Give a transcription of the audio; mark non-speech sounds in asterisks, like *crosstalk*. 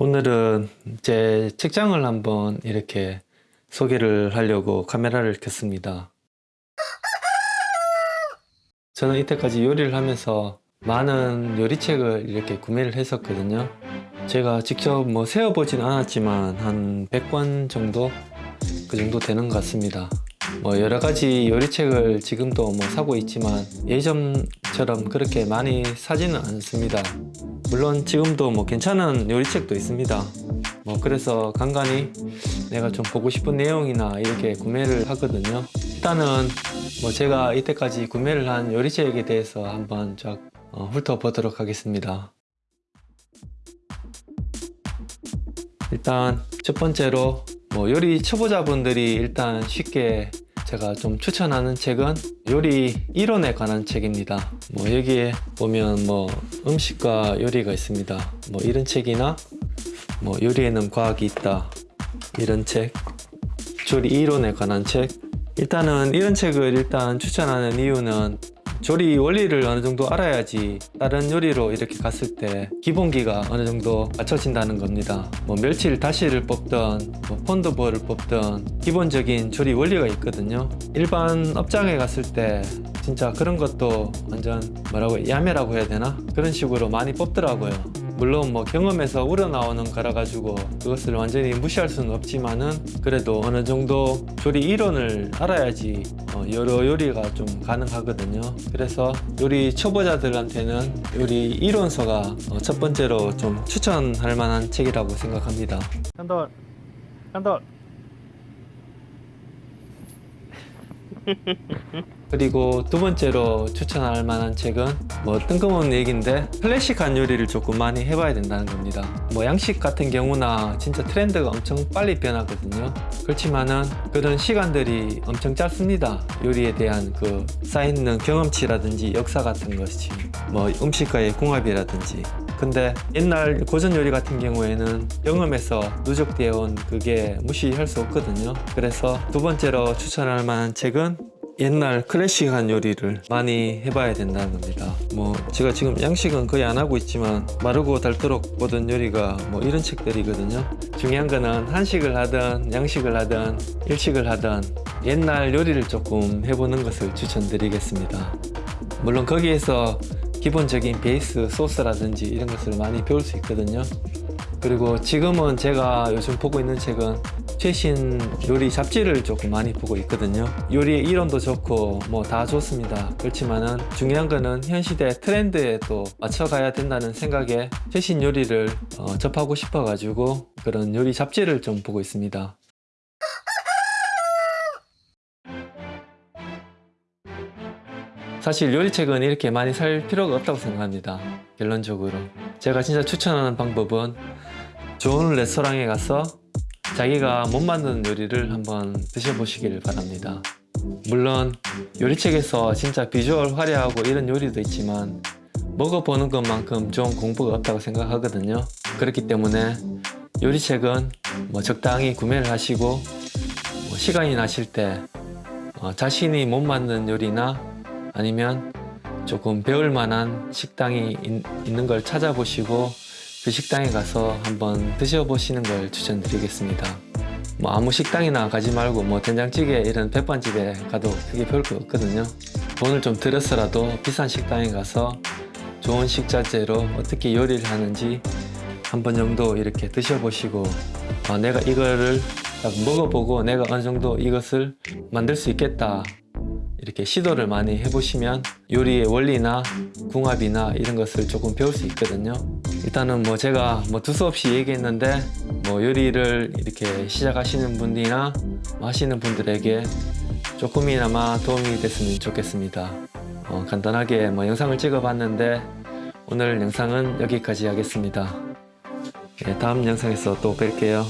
오늘은 제 책장을 한번 이렇게 소개를 하려고 카메라를 켰습니다. 저는 이때까지 요리를 하면서 많은 요리책을 이렇게 구매를 했었거든요. 제가 직접 뭐 세어보진 않았지만 한 100권 정도 그 정도 되는 것 같습니다. 뭐 여러 가지 요리책을 지금도 뭐 사고 있지만 예전처럼 그렇게 많이 사지는 않습니다. 물론 지금도 뭐 괜찮은 요리책도 있습니다. 뭐 그래서 간간히 내가 좀 보고 싶은 내용이나 이렇게 구매를 하거든요. 일단은 뭐 제가 이때까지 구매를 한 요리책에 대해서 한번 쫙 어, 훑어보도록 하겠습니다. 일단 첫 번째로 뭐 요리 초보자분들이 일단 쉽게 제가 좀 추천하는 책은 요리 이론에 관한 책입니다. 뭐 여기에 보면 뭐 음식과 요리가 있습니다. 뭐 이런 책이나 뭐 요리에는 과학이 있다 이런 책, 조리 이론에 관한 책. 일단은 이런 책을 일단 추천하는 이유는 조리 원리를 어느 정도 알아야지 다른 요리로 이렇게 갔을 때 기본기가 어느 정도 맞춰진다는 겁니다. 뭐 멸치를 다시를 뽑던 뭐 폰드볼을 뽑던 기본적인 조리 원리가 있거든요. 일반 업장에 갔을 때 진짜 그런 것도 완전 뭐라고 야매라고 해야 되나? 그런 식으로 많이 뽑더라고요 물론 뭐 경험에서 우러나오는 거라 가지고 그것을 완전히 무시할 수는 없지만은 그래도 어느 정도 조리 이론을 알아야지 어, 여러 요리가 좀 가능하거든요. 그래서 요리 초보자들한테는 요리 이론서가 어, 첫 번째로 좀 추천할 만한 책이라고 생각합니다. 한돌 한돌 *laughs* 그리고 두 번째로 추천할 만한 책은 뭐 뜬금없는 얘기인데 클래식한 요리를 조금 많이 해봐야 된다는 겁니다. 뭐 양식 같은 경우나 진짜 트렌드가 엄청 빨리 변하거든요. 그렇지만은 그런 시간들이 엄청 짧습니다. 요리에 대한 그 쌓여있는 경험치라든지 역사 같은 것이 뭐 음식과의 궁합이라든지 근데 옛날 고전 요리 같은 경우에는 경험에서 누적되어 온 그게 무시할 수 없거든요. 그래서 두 번째로 추천할 만한 책은 옛날 클래식한 요리를 많이 해봐야 된다는 겁니다. 뭐 제가 지금 양식은 거의 안 하고 있지만 마르고 닳도록 보던 요리가 뭐 이런 책들이거든요. 중요한 거는 한식을 하든 양식을 하든 일식을 하든 옛날 요리를 조금 해보는 것을 추천드리겠습니다. 물론 거기에서 기본적인 베이스 소스라든지 이런 것을 많이 배울 수 있거든요. 그리고 지금은 제가 요즘 보고 있는 책은 최신 요리 잡지를 조금 많이 보고 있거든요. 요리의 이론도 좋고 뭐 다 좋습니다. 그렇지만은 중요한 거는 현 시대 트렌드에 또 맞춰가야 된다는 생각에 최신 요리를 어, 접하고 싶어 가지고 그런 요리 잡지를 좀 보고 있습니다 사실 요리책은 이렇게 많이 살 필요가 없다고 생각합니다. 결론적으로. 제가 진짜 추천하는 방법은 좋은 레스토랑에 가서 자기가 못 만드는 요리를 한번 드셔보시기를 바랍니다. 물론 요리책에서 진짜 비주얼 화려하고 이런 요리도 있지만 먹어보는 것만큼 좋은 공부가 없다고 생각하거든요. 그렇기 때문에 요리책은 뭐 적당히 구매를 하시고 뭐 시간이 나실 때 어, 자신이 못 만든 요리나 아니면 조금 배울 만한 식당이 있, 있는 걸 찾아보시고 그 식당에 가서 한번 드셔보시는 걸 추천드리겠습니다. 뭐 아무 식당이나 가지 말고 뭐 된장찌개 이런 백반집에 가도 크게 별 거 없거든요. 돈을 좀 들여서라도 비싼 식당에 가서 좋은 식자재로 어떻게 요리를 하는지 한 번 정도 이렇게 드셔보시고 아, 내가 이거를 딱 먹어보고 내가 어느 정도 이것을 만들 수 있겠다 이렇게 시도를 많이 해보시면 요리의 원리나 궁합이나 이런 것을 조금 배울 수 있거든요. 일단은 뭐 제가 뭐 두서없이 얘기했는데 뭐 요리를 이렇게 시작하시는 분들이나 하시는 분들에게 조금이나마 도움이 됐으면 좋겠습니다. 어, 간단하게 뭐 영상을 찍어 봤는데 오늘 영상은 여기까지 하겠습니다. 네, 다음 영상에서 또 뵐게요